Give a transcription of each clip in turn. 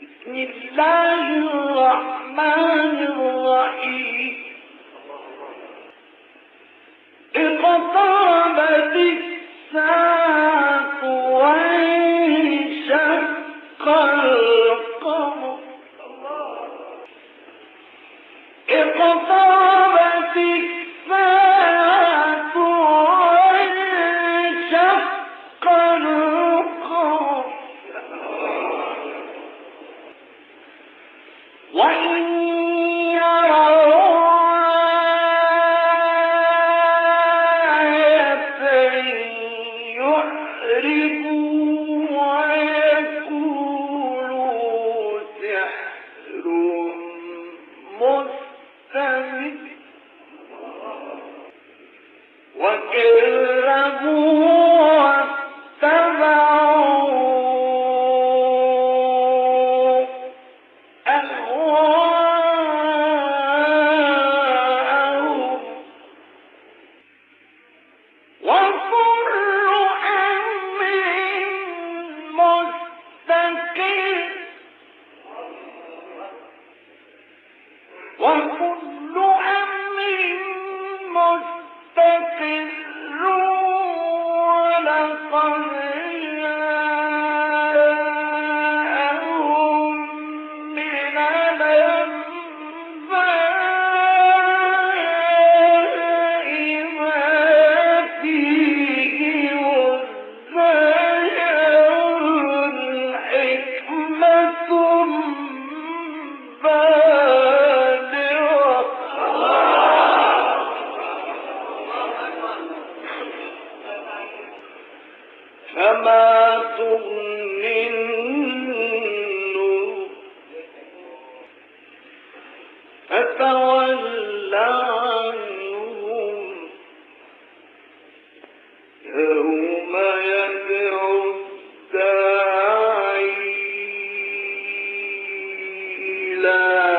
بسم الله الرحمن الرحيم. اقتربت الساعة One for فما تغني النور فتول عنهم يوم يدعو الداعي إلى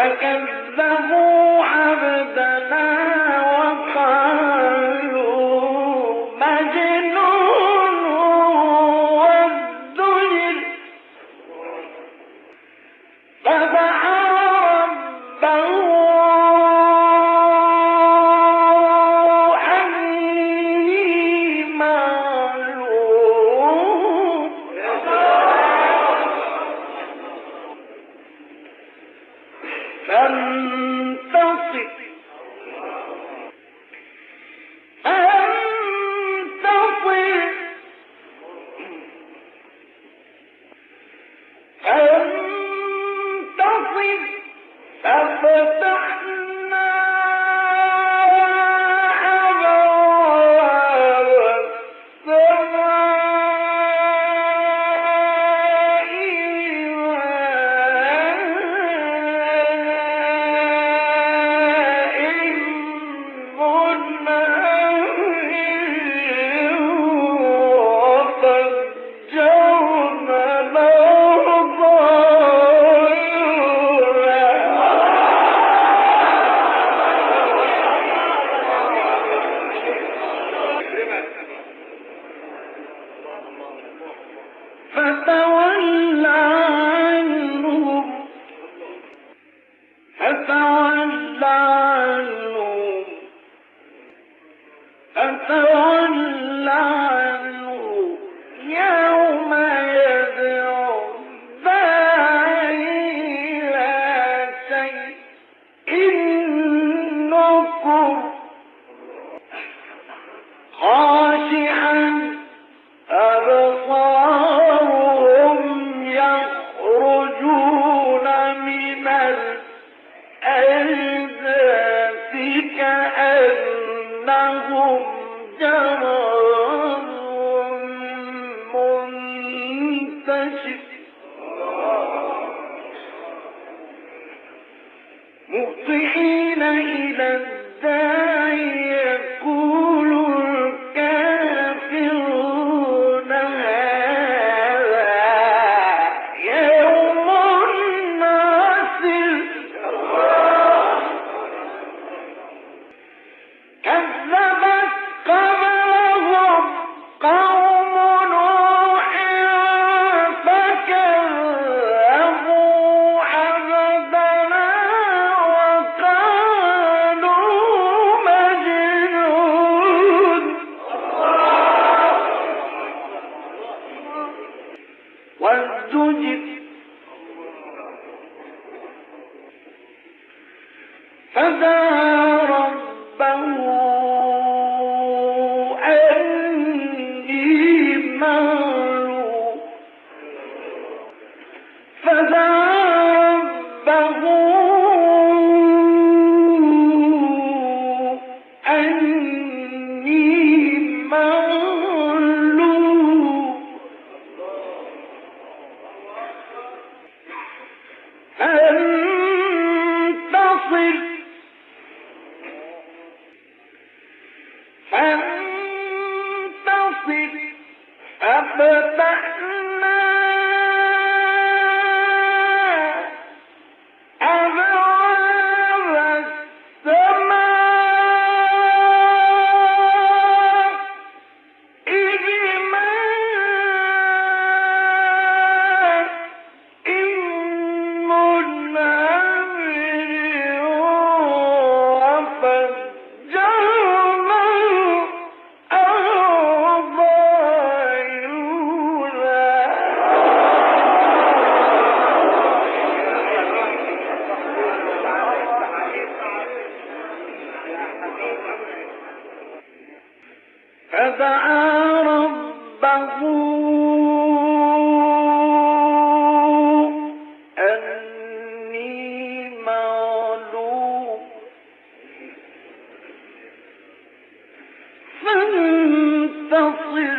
فكذبوا عبدنا أفتحنا فتولى ولقد تركناها ولقد تركنا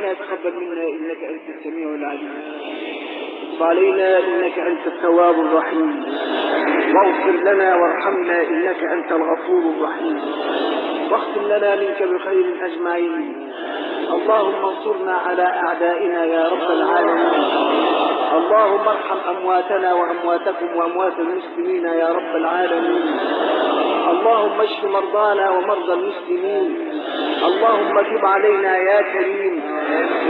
ربنا يتقبل منا إنك أنت السميع العليم. علينا إنك أنت التواب الرحيم. واغفر لنا وارحمنا إنك أنت الغفور الرحيم. واختم لنا منك بخير أجمعين. اللهم انصرنا على أعدائنا يا رب العالمين. اللهم ارحم أمواتنا وأمواتكم وأموات المسلمين يا رب العالمين. اللهم اشف مرضانا ومرضى المسلمين. اللهم تب علينا يا كريم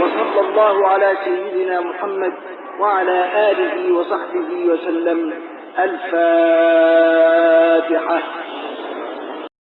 وصلى الله على سيدنا محمد وعلى آله وصحبه وسلم. الفاتحة.